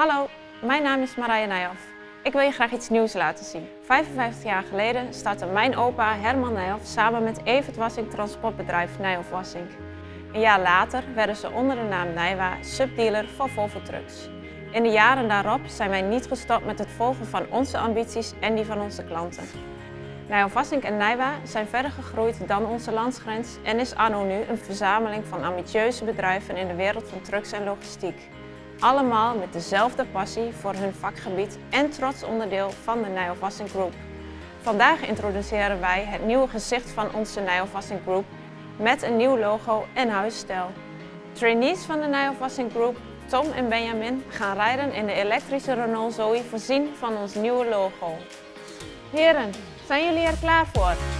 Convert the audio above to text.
Hallo, mijn naam is Marije Nijhoff. Ik wil je graag iets nieuws laten zien. 55 jaar geleden startte mijn opa Herman Nijhoff samen met Evert Wassink transportbedrijf Nijhoff Wassink. Een jaar later werden ze onder de naam Nijwa subdealer van Volvo Trucks. In de jaren daarop zijn wij niet gestopt met het volgen van onze ambities en die van onze klanten. Nijhoff Wassink en Nijwa zijn verder gegroeid dan onze landsgrens en is anno nu een verzameling van ambitieuze bedrijven in de wereld van trucks en logistiek. Allemaal met dezelfde passie voor hun vakgebied en trots onderdeel van de Nijhoff Wassink Group. Vandaag introduceren wij het nieuwe gezicht van onze Nijhoff Wassink Group met een nieuw logo en huisstijl. Trainees van de Nijhoff Wassink Group, Tom en Benjamin, gaan rijden in de elektrische Renault Zoe voorzien van ons nieuwe logo. Heren, zijn jullie er klaar voor?